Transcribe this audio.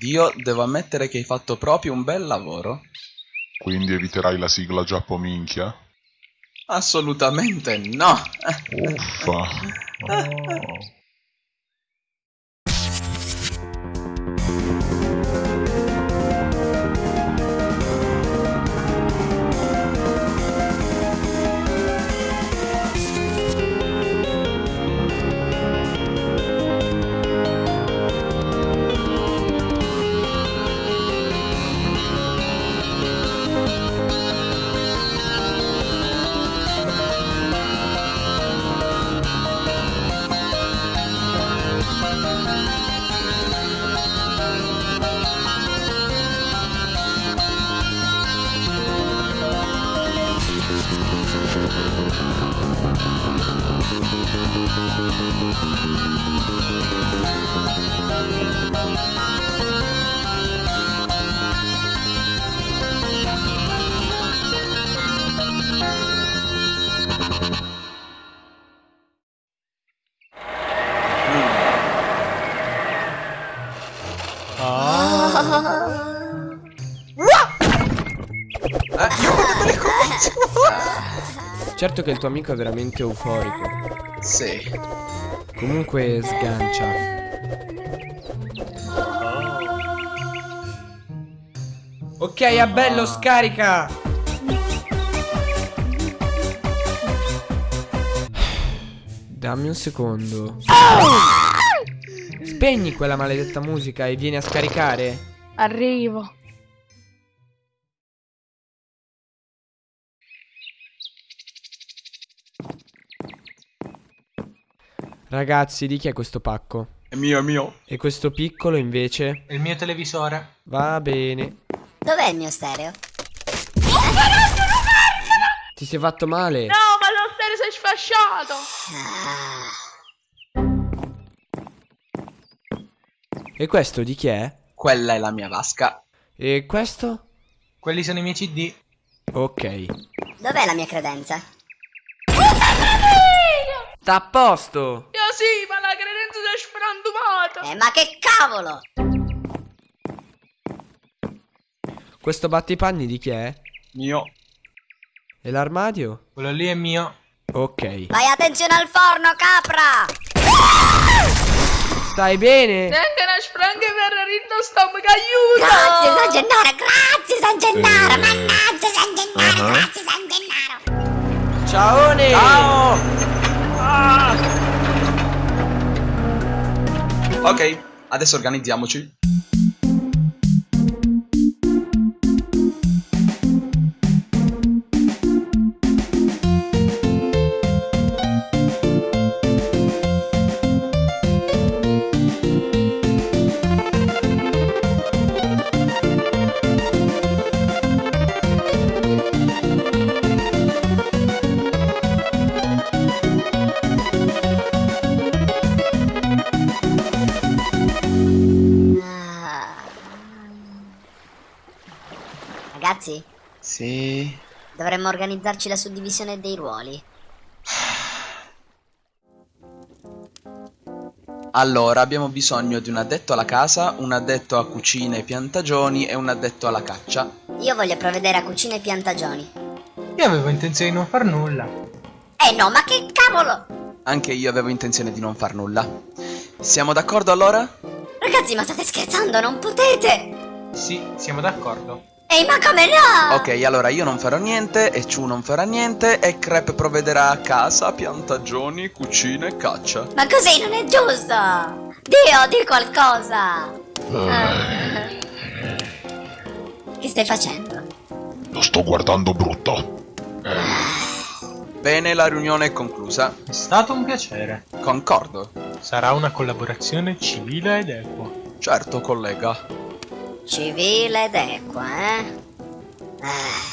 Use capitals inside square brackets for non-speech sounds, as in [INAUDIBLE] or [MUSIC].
Dio, devo ammettere che hai fatto proprio un bel lavoro. Quindi eviterai la sigla giappominchia? Assolutamente no. Uffa. [LAUGHS] Oh. Certo che il tuo amico è veramente euforico. Sì. Comunque sgancia. Ok, Abello, scarica! Dammi un secondo. Spegni quella maledetta musica e vieni a scaricare. Arrivo. Ragazzi, di chi è questo pacco? È mio, è mio. E questo piccolo invece? Il mio televisore. Va bene. Dov'è il mio stereo? Ti sei fatto male? No, ma lo stereo si è sfasciato. E questo di chi è? Quella è la mia vasca. E questo? Quelli sono i miei CD. Ok. Dov'è la mia credenza? Sta a posto! Io sì, ma la credenza si è frantumata. Eh, ma che cavolo! Questo battipanni di chi è? Mio. E l'armadio? Quello lì è mio. Ok. Fai attenzione al forno, capra! Stai bene? Neanche una spranghe per rinno stomaco, aiuto. Grazie San Gennaro, grazie San Gennaro, mannaggia San Gennaro, grazie San Gennaro! Ciaone! Ciao! Ok, adesso organizziamoci. Ragazzi, Sì. dovremmo organizzarci la suddivisione dei ruoli. Allora, abbiamo bisogno di un addetto alla casa, un addetto a cucina e piantagioni e un addetto alla caccia. Io voglio provvedere a cucina e piantagioni. Io avevo intenzione di non far nulla. Eh no, ma che cavolo! Anche io avevo intenzione di non far nulla. Siamo d'accordo allora? Ragazzi, ma state scherzando, non potete! Sì, siamo d'accordo. Ehi, ma come no? Ok, allora io non farò niente, e Chu non farà niente, e Crep provvederà a casa, piantagioni, cucina e caccia. Ma così non è giusto! Dio, di qualcosa! Ah. Che stai facendo? Lo sto guardando brutto. Bene, la riunione è conclusa. È stato un piacere. Concordo. Sarà una collaborazione civile ed equa. Certo, collega. Civile ed equa, eh? Ah.